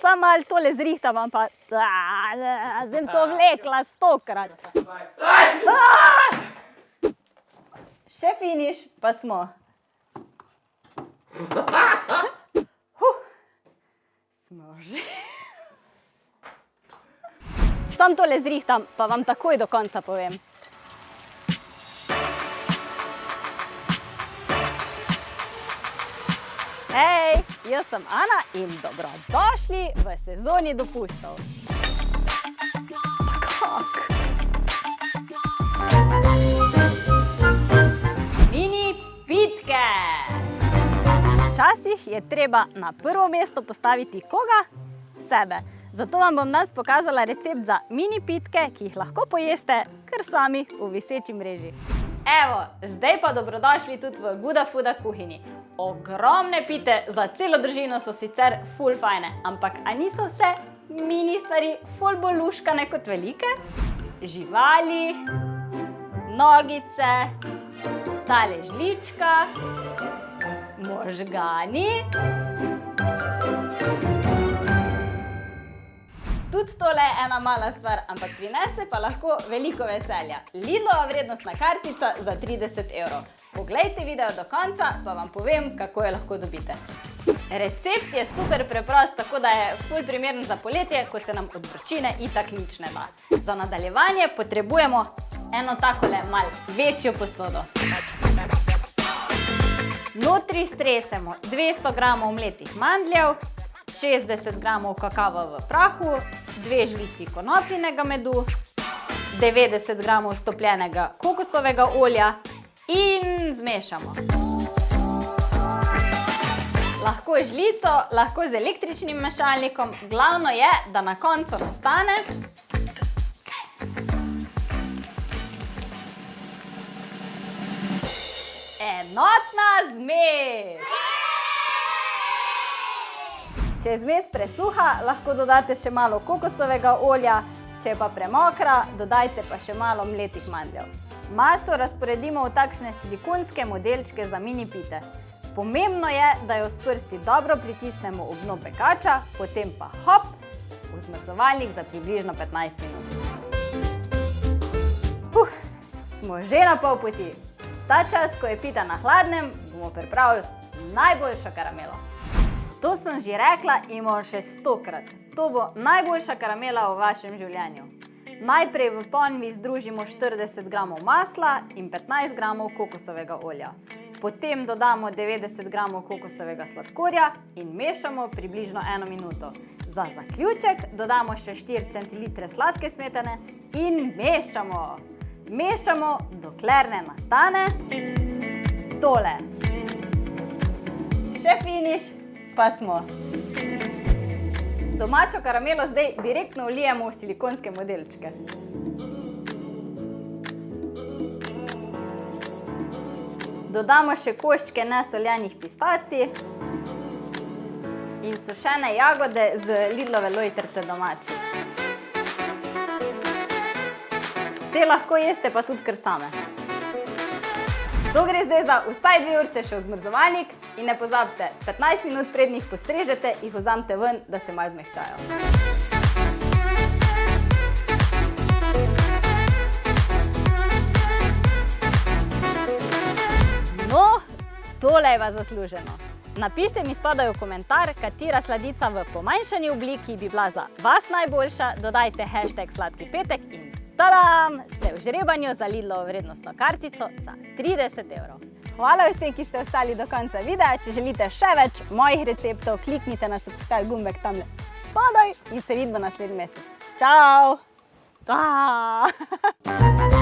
Sam malo tole zrihtavam, pa sem to vlekla stokrat. Še finiš, pa smo. Huh. Smo že. Sam tole zrihtam, pa vam takoj do konca povem. Hej, jaz sem Ana in dobrodošli v sezoni dopustov. Kak? Mini pitke. Včasih je treba na prvo mesto postaviti koga? Sebe. Zato vam bom danes pokazala recept za mini pitke, ki jih lahko pojeste kar sami v viseči mreži. Evo, zdaj pa dobrodošli tudi v Guda Fuda kuhinji. Ogromne pite za celo družino so sicer ful fajne, ampak a niso vse mini stvari ful bolj luškane kot velike? Živali, nogice, tale žlička, možgani, Tudi tole je ena mala stvar, ampak prinese pa lahko veliko veselja. Lidlova vrednostna kartica za 30 evrov. Poglejte video do konca, pa vam povem, kako jo lahko dobite. Recept je super preprost, tako da je ful primeren za poletje, ko se nam od vročine itak nič ne da. Za nadaljevanje potrebujemo eno takole mal večjo posodo. Notri stresemo 200 gramov mletih mandljev, 60 gramov kakava v prahu, dve žlici konopljinega medu, 90 gramov stopljenega kokosovega olja in zmešamo. Lahko žlico, lahko z električnim mešalnikom, glavno je, da na koncu nastane enotna zmes. Če je zmes presuha, lahko dodate še malo kokosovega olja, če je pa premokra, dodajte pa še malo mletih mandljev. Maso razporedimo v takšne silikonske modelčke za mini pite. Pomembno je, da jo s prsti dobro pritisnemo v dno pekača, potem pa hop, v zmrzovalnik za približno 15 minut. Huh, smo že na pol poti. Ta čas, ko je pita na hladnem, bomo pripravili najboljšo karamelo. To sem že rekla in bom še stokrat. To bo najboljša karamela v vašem življenju. Najprej v ponvi združimo 40 gramov masla in 15 gramov kokosovega olja. Potem dodamo 90 gramov kokosovega sladkorja in mešamo približno eno minuto. Za zaključek dodamo še 4 centilitre sladke smetane in mešamo. Mešamo, dokler ne nastane tole. Še finiš pa smo. Domačo karamelo zdaj direktno vlijemo v silikonske modelčke. Dodamo še koščke nesoljenih pistacij in sušene jagode z Lidlove lojtrce domače. Te lahko jeste pa tudi kar same. To gre zdaj za vsaj dve urce še v zmrzovalnik in ne pozabite, 15 minut prednjih postrežete, jih vzamte ven, da se malo zmehčajo. No, tole je vas zasluženo. Napište mi spodaj v komentar, katera sladica v pomanjšani obliki bi bila za vas najboljša, dodajte hashtag sladki petek in Tadam! Ste v žrebanju za Lidlovo vrednostno kartico za 30 evrov. Hvala vsem, ki ste ostali do konca videa. Če želite še več mojih receptov, kliknite na subscribe gumbek tamle spodaj in se vidimo naslednji mesec. Čau! Ta!